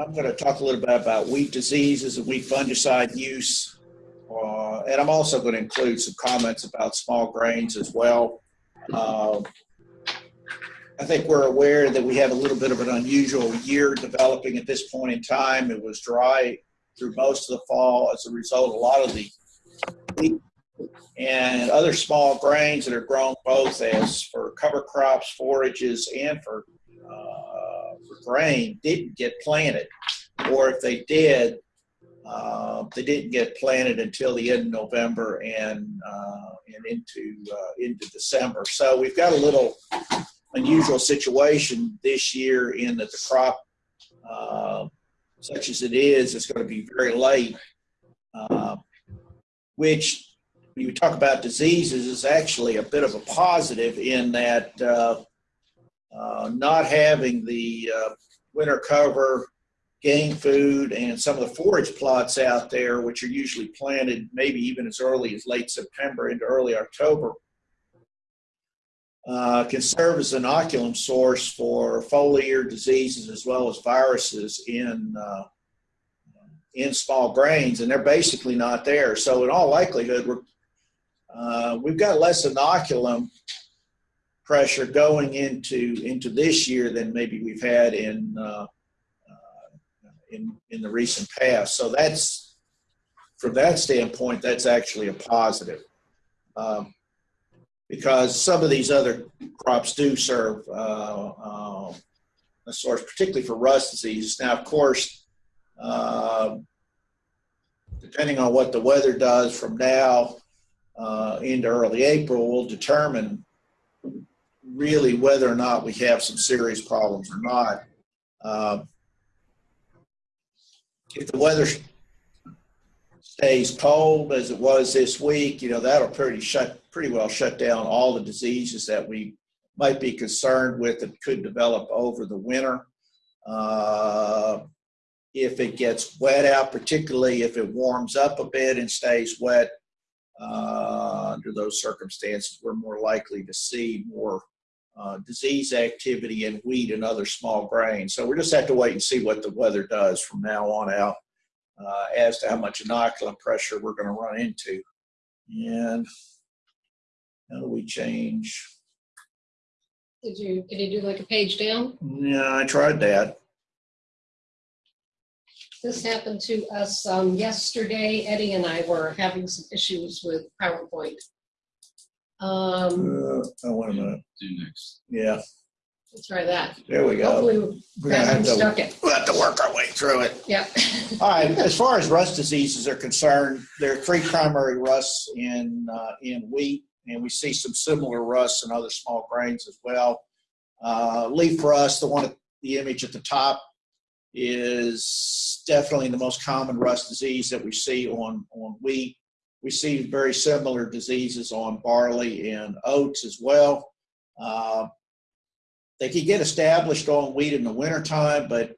I'm going to talk a little bit about wheat diseases and wheat fungicide use. Uh, and I'm also going to include some comments about small grains as well. Uh, I think we're aware that we have a little bit of an unusual year developing at this point in time. It was dry through most of the fall. As a result, a lot of the wheat and other small grains that are grown both as for cover crops, forages, and for, uh, for grain didn't get planted. Or if they did, uh, they didn't get planted until the end of November and uh, and into uh, into December. So we've got a little unusual situation this year in that the crop, uh, such as it is, is going to be very late, uh, which when you talk about diseases is actually a bit of a positive in that uh, uh, not having the uh, winter cover, game food, and some of the forage plots out there, which are usually planted maybe even as early as late September into early October, uh, can serve as an inoculum source for foliar diseases as well as viruses in uh, in small grains, and they're basically not there. So in all likelihood, we're uh, we've got less inoculum pressure going into into this year than maybe we've had in uh, uh, in in the recent past. So that's from that standpoint, that's actually a positive. Um, because some of these other crops do serve uh, uh, a source, particularly for rust disease. Now, of course, uh, depending on what the weather does from now uh, into early April will determine really whether or not we have some serious problems or not. Uh, if the weather stays cold as it was this week, you know, that'll pretty shut pretty well shut down all the diseases that we might be concerned with that could develop over the winter. Uh, if it gets wet out, particularly if it warms up a bit and stays wet, uh, under those circumstances, we're more likely to see more uh, disease activity in wheat and other small grains. So we just have to wait and see what the weather does from now on out uh, as to how much inoculum pressure we're going to run into. And how do we change? Did you, did you do like a page down? Yeah, I tried that. This happened to us um, yesterday. Eddie and I were having some issues with PowerPoint. Um, Uh, oh, wait a minute. Do next. Yeah, let's try that. there we go. Hopefully, We're gonna have we to, stuck it. we'll have to work our way through it. Yep. All right, as far as rust diseases are concerned, there are three primary rusts in, uh, in wheat, and we see some similar rusts in other small grains as well. Uh, leaf rust, the one, at the image at the top, is definitely the most common rust disease that we see on, on wheat. We see very similar diseases on barley and oats as well. Uh, they can get established on wheat in the wintertime, but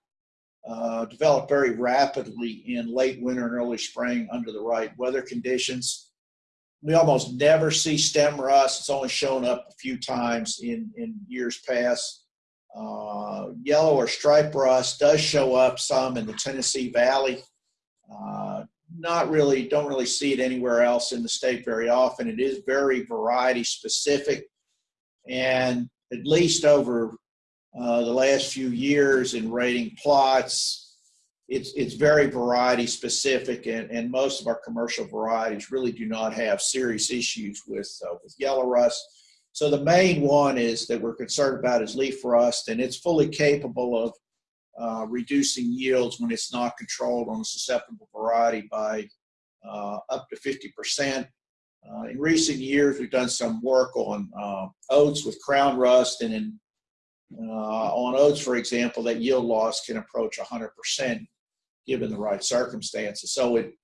uh, develop very rapidly in late winter and early spring under the right weather conditions. We almost never see stem rust. It's only shown up a few times in, in years past. Uh, yellow or stripe rust does show up some in the Tennessee Valley. Uh, not really, don't really see it anywhere else in the state very often. It is very variety specific. And at least over uh, the last few years in rating plots, it's, it's very variety specific and, and most of our commercial varieties really do not have serious issues with, uh, with yellow rust. So the main one is that we're concerned about is leaf rust, and it's fully capable of uh, reducing yields when it's not controlled on a susceptible variety by uh, up to 50%. Uh, in recent years, we've done some work on uh, oats with crown rust, and in, uh, on oats, for example, that yield loss can approach 100% given the right circumstances. So it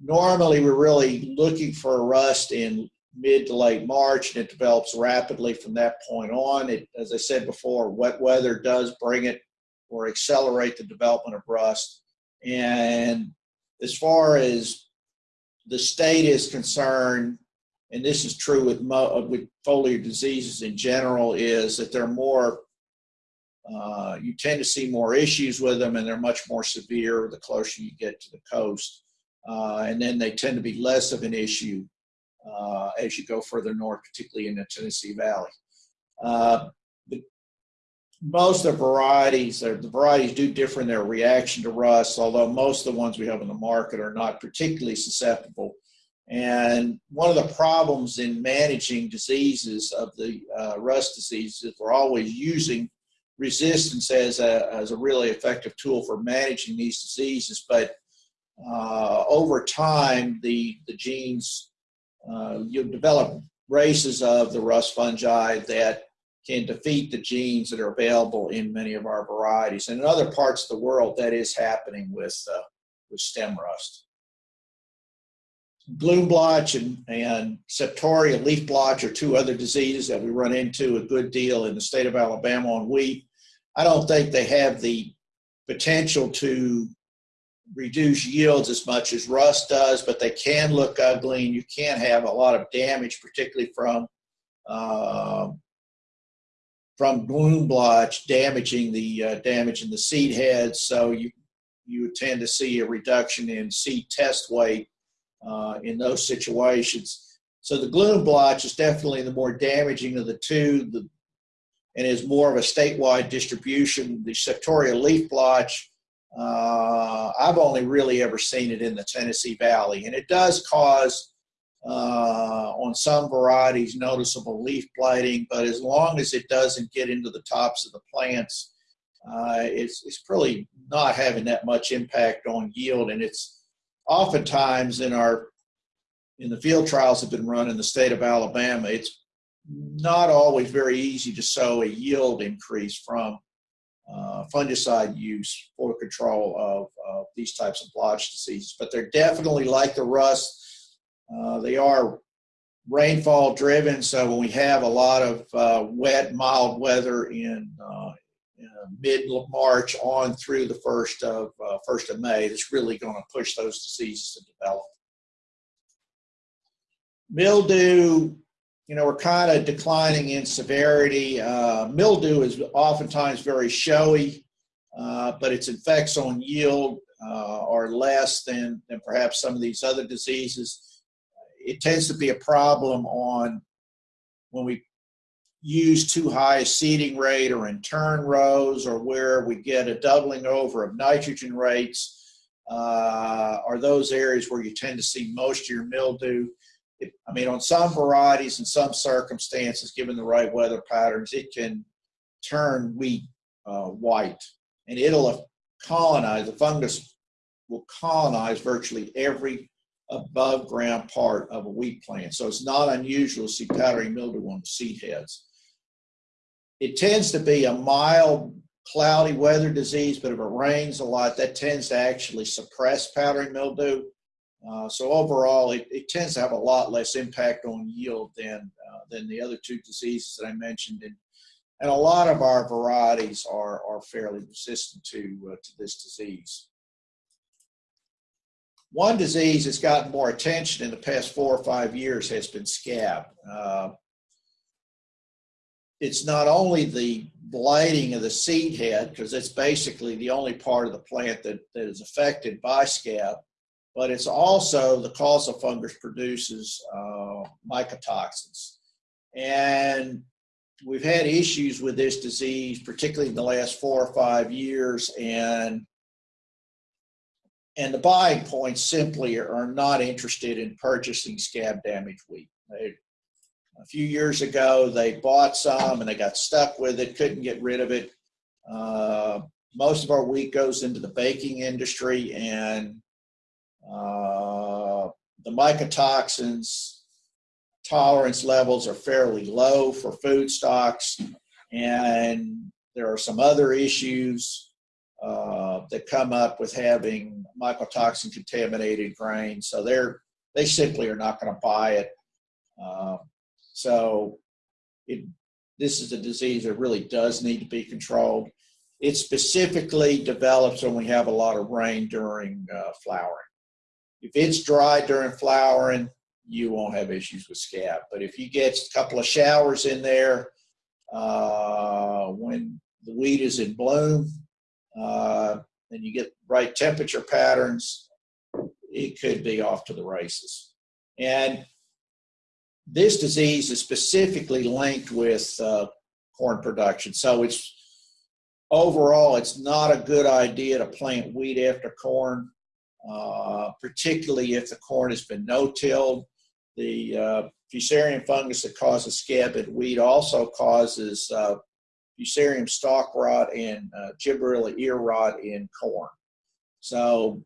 normally we're really looking for a rust in mid to late March, and it develops rapidly from that point on. It, as I said before, wet weather does bring it or accelerate the development of rust. And as far as the state is concerned, and this is true with with foliar diseases in general, is that they're more uh, you tend to see more issues with them and they're much more severe the closer you get to the coast. Uh, and then they tend to be less of an issue uh, as you go further north, particularly in the Tennessee Valley. Most of the varieties, the varieties do differ in their reaction to rust, although most of the ones we have in the market are not particularly susceptible. And one of the problems in managing diseases of the uh, rust diseases, we're always using resistance as a, as a really effective tool for managing these diseases. But uh, over time, the, the genes, uh, you develop races of the rust fungi that can defeat the genes that are available in many of our varieties. And in other parts of the world, that is happening with, uh, with stem rust. Glume blotch and, and septoria leaf blotch are two other diseases that we run into a good deal in the state of Alabama on wheat. I don't think they have the potential to reduce yields as much as rust does, but they can look ugly and you can have a lot of damage, particularly from uh, from glume blotch damaging the uh, damaging the seed heads. So you you tend to see a reduction in seed test weight uh, in those situations. So the glume blotch is definitely the more damaging of the two. The and is more of a statewide distribution. The septoria leaf blotch, uh, I've only really ever seen it in the Tennessee Valley, and it does cause uh, on some varieties noticeable leaf blighting, but as long as it doesn't get into the tops of the plants, uh, it's, it's really not having that much impact on yield. And it's oftentimes in our in the field trials that have been run in the state of Alabama, it's not always very easy to sow a yield increase from uh, fungicide use for control of, of, these types of blotch diseases. But they're definitely like the rust. Uh, they are rainfall driven, so when we have a lot of uh, wet, mild weather in, uh, in mid March on through the first of uh, first of May, it's really going to push those diseases to develop. Mildew you know, we're kind of declining in severity. Uh, mildew is oftentimes very showy, but its effects on yield are less than, than perhaps some of these other diseases. It tends to be a problem on when we use too high a seeding rate or in turn rows or where we get a doubling over of nitrogen rates uh, are those areas where you tend to see most of your mildew. I mean, on some varieties and some circumstances, given the right weather patterns, it can turn wheat uh, white and it'll colonize, the fungus will colonize virtually every above ground part of a wheat plant. So it's not unusual to see powdery mildew on the seed heads. It tends to be a mild cloudy weather disease, but if it rains a lot, that tends to actually suppress powdery mildew. Uh, so overall, it, it, tends to have a lot less impact on yield than uh, than the other two diseases that I mentioned, and and a lot of our varieties are are fairly resistant to uh, to this disease. One disease that's gotten more attention in the past four or five years has been scab. Uh, it's not only the blighting of the seed head, because it's basically the only part of the plant that, that is affected by scab, but it's also the causal fungus produces uh, mycotoxins. And we've had issues with this disease, particularly in the last four or five years, and and the buying points simply are not interested in purchasing scab damaged wheat. They, a few years ago, they bought some and they got stuck with it, couldn't get rid of it. Uh, most of our wheat goes into the baking industry, and uh, the mycotoxins tolerance levels are fairly low for food stocks, and there are some other issues uh, that come up with having mycotoxin contaminated grain. So they're they simply are not going to buy it. Uh, so it, this is a disease that really does need to be controlled. It specifically develops when we have a lot of rain during uh, flowering. If it's dry during flowering, you won't have issues with scab. But if you get a couple of showers in there uh, when the wheat is in bloom, uh, and you get right temperature patterns, it could be off to the races. And this disease is specifically linked with uh, corn production. So it's overall, it's not a good idea to plant wheat after corn, uh, particularly if the corn has been no-tilled. The uh, fusarium fungus that causes scab in wheat also causes uh, fusarium stalk rot and uh, gibberella ear rot in corn. So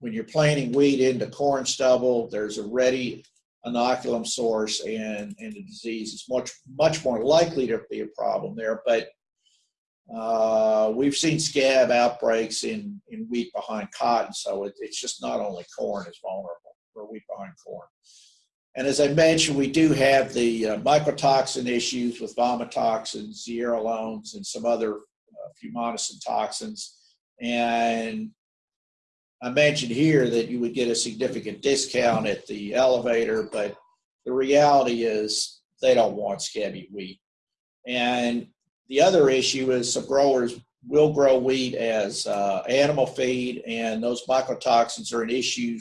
when you're planting wheat into corn stubble, there's a ready inoculum source and, and the disease is much, much more likely to be a problem there. But uh, we've seen scab outbreaks in, in wheat behind cotton, so it, it's just not only corn is vulnerable for wheat behind corn. And as I mentioned, we do have the uh, mycotoxin issues with vomitoxins, zearalenone, and some other uh, fumonisin toxins. And I mentioned here that you would get a significant discount at the elevator, but the reality is they don't want scabby wheat. And the other issue is some growers will grow wheat as uh, animal feed, and those mycotoxins are an issue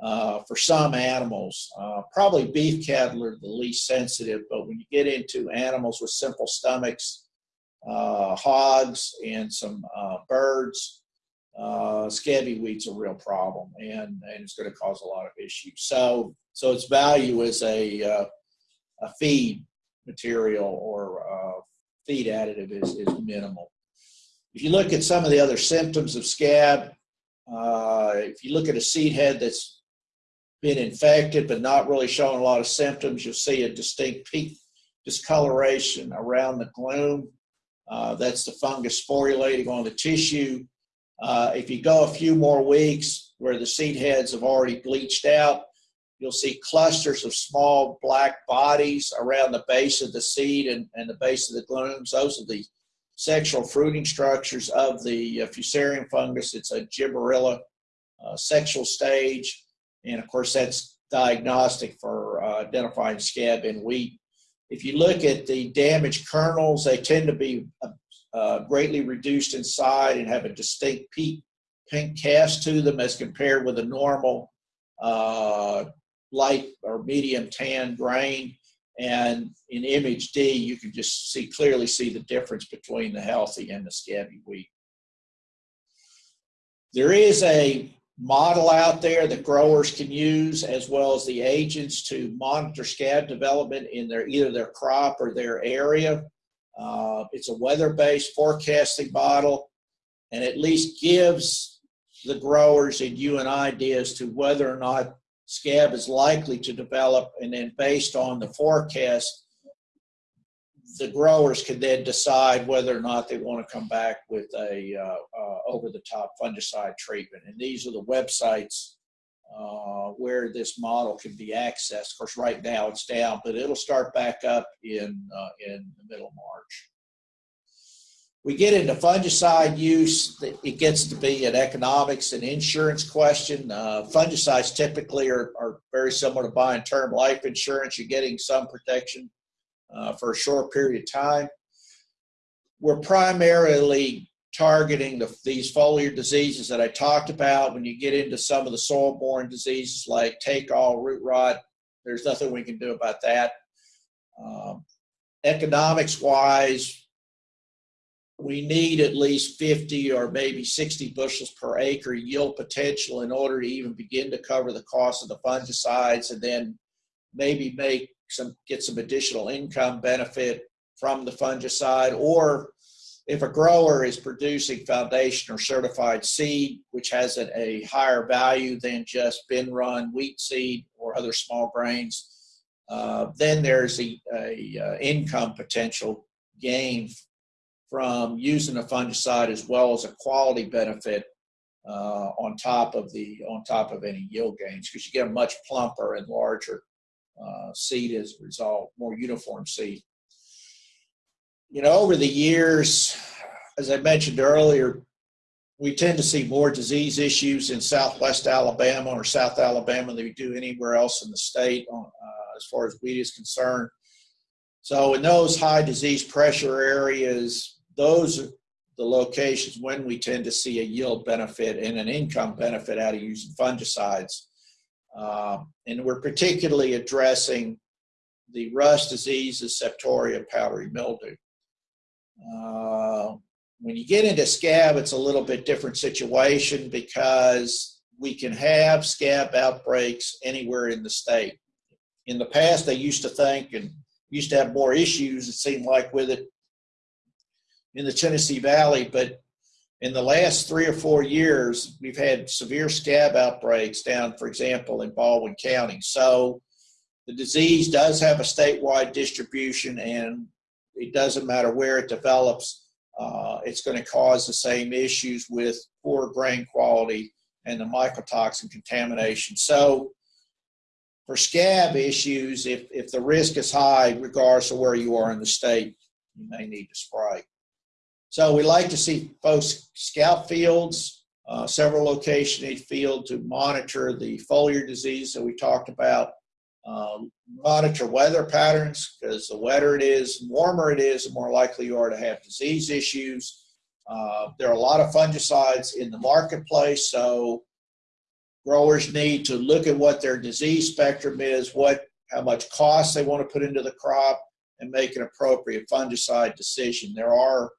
uh, for some animals. Uh, probably beef cattle are the least sensitive, but when you get into animals with simple stomachs, uh, hogs, and some uh, birds, uh, scabby wheat's a real problem, and, and it's going to cause a lot of issues. So, so its value as a, uh, a feed material or feed additive is, is minimal. If you look at some of the other symptoms of scab, if you look at a seed head that's been infected but not really showing a lot of symptoms, you'll see a distinct peak discoloration around the glume. Uh, that's the fungus sporulating on the tissue. Uh, if you go a few more weeks where the seed heads have already bleached out, You'll see clusters of small black bodies around the base of the seed and, and the base of the glumes. Those are the sexual fruiting structures of the uh, fusarium fungus. It's a gibberella uh, sexual stage. And of course, that's diagnostic for uh, identifying scab in wheat. If you look at the damaged kernels, they tend to be uh, uh greatly reduced inside and have a distinct pink, pink cast to them as compared with a normal uh, light or medium tan grain. And in image D, you can just see clearly see the difference between the healthy and the scabby wheat. There is a model out there that growers can use as well as the agents to monitor scab development in their either their crop or their area. Uh, it's a weather-based forecasting model and at least gives the growers and you an idea as to whether or not scab is likely to develop, and then based on the forecast, the growers can then decide whether or not they want to come back with a uh, uh, over-the-top fungicide treatment. And these are the websites uh, where this model can be accessed. Of course, right now it's down, but it'll start back up in uh, in the middle of March we get into fungicide use, it gets to be an economics and insurance question. Uh, fungicides typically are, are very similar to buying term life insurance. You're getting some protection uh, for a short period of time. We're primarily targeting the, these foliar diseases that I talked about. When you get into some of the soil-borne diseases like take all, root rot, there's nothing we can do about that. Um, economics-wise, we need at least 50 or maybe 60 bushels per acre yield potential in order to even begin to cover the cost of the fungicides and then maybe make some get some additional income benefit from the fungicide or if a grower is producing foundation or certified seed which has a, a higher value than just bin run wheat seed or other small grains uh, then there's a, a, a uh, income potential gain from using a fungicide as well as a quality benefit uh, on top of the on top of any yield gains because you get a much plumper and larger uh, seed as a result, more uniform seed. You know, over the years, as I mentioned earlier, we tend to see more disease issues in Southwest Alabama or South Alabama than we do anywhere else in the state on, uh, as far as wheat is concerned. So in those high disease pressure areas, those are the locations when we tend to see a yield benefit and an income benefit out of using fungicides. Uh, and we're particularly addressing the rust disease of septoria, powdery mildew. Uh, when you get into scab, it's a little bit different situation because we can have scab outbreaks anywhere in the state. In the past, they used to think and used to have more issues, it seemed like, with it in the Tennessee Valley, but in the last three or four years, we've had severe scab outbreaks down, for example, in Baldwin County. So the disease does have a statewide distribution, and it doesn't matter where it develops, uh, it's going to cause the same issues with poor grain quality and the mycotoxin contamination. So for scab issues, if, if the risk is high, regardless of where you are in the state, you may need to spray. So we like to see folks scout fields, uh, several locations in each field to monitor the foliar disease that we talked about. Um, monitor weather patterns because the wetter it is, warmer it is, the more likely you are to have disease issues. Uh, there are a lot of fungicides in the marketplace, so growers need to look at what their disease spectrum is, what how much cost they want to put into the crop, and make an appropriate fungicide decision. There are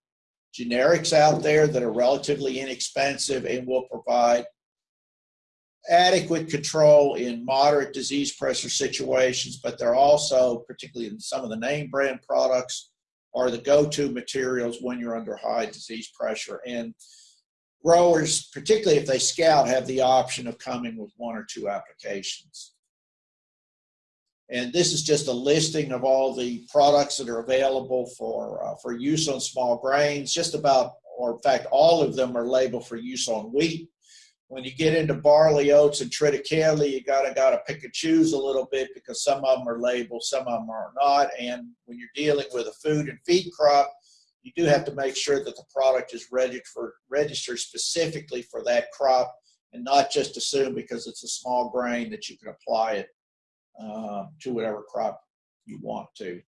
generics out there that are relatively inexpensive and will provide adequate control in moderate disease pressure situations, but they're also, particularly in some of the name brand products, are the go-to materials when you're under high disease pressure. And growers, particularly if they scout, have the option of coming with one or two applications. And this is just a listing of all the products that are available for, uh, for use on small grains. Just about, or in fact, all of them are labeled for use on wheat. When you get into barley, oats, and triticale, you gotta gotta pick and choose a little bit because some of them are labeled, some of them are not. And when you're dealing with a food and feed crop, you do have to make sure that the product is registered for registered specifically for that crop and not just assume because it's a small grain that you can apply it uh, to whatever crop you want to.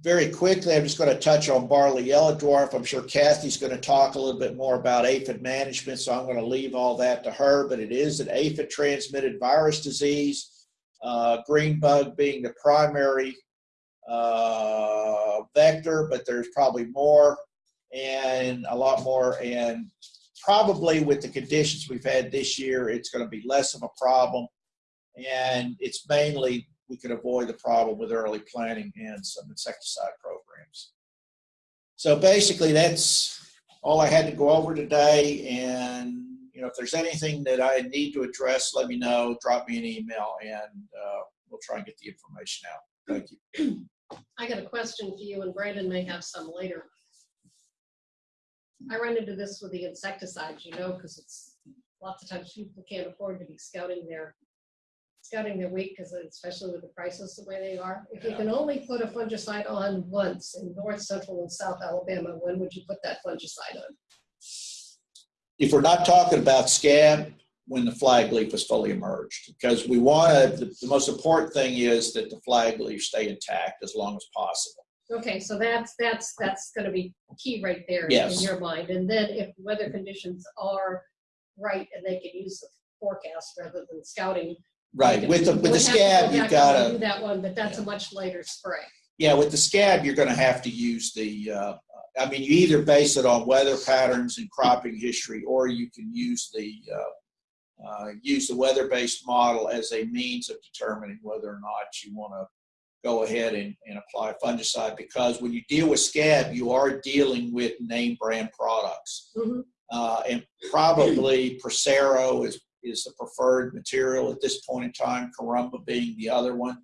Very quickly, I'm just going to touch on barley yellow dwarf. I'm sure Kathy's going to talk a little bit more about aphid management, so I'm going to leave all that to her, but it is an aphid transmitted virus disease, uh, green bug being the primary uh, vector, but there's probably more and a lot more. And probably with the conditions we've had this year, it's going to be less of a problem and it's mainly we could avoid the problem with early planting and some insecticide programs. So basically that's all I had to go over today and you know if there's anything that I need to address let me know drop me an email and uh, we'll try and get the information out. Thank you. I got a question for you and Brandon may have some later. I run into this with the insecticides, you know, because it's lots of times people can't afford to be scouting their scouting their wheat because especially with the prices the way they are. If you can only put a fungicide on once in north, central, and south Alabama, when would you put that fungicide on? If we're not talking about scab, when the flag leaf is fully emerged, because we want to, the, the most important thing is that the flag leaf stay intact as long as possible. Okay, so that's that's that's going to be key right there Yes. in your mind. And then if weather conditions are right and they can use the forecast rather than scouting, Right, with the, with the scab, you've got Do to, that one, but that's a much later spray. yeah, with the scab, you're going to have to use the, uh, I mean, you either base it on weather patterns and cropping history, or you can use the, uh, uh, use the weather-based model as a means of determining whether or not you want to go ahead and, and apply fungicide, because when you deal with scab, you are dealing with name brand products. Mhm. Uh, and probably Prosaro is, is the preferred material at this point in time, Caramba being the other one.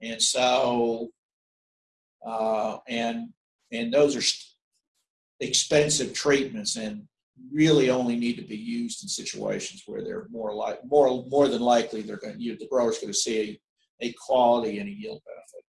And so, uh, and, and those are expensive treatments and really only need to be used in situations where they're more like, more, more than likely they're going to, the grower's going to see a, a quality and a yield benefit.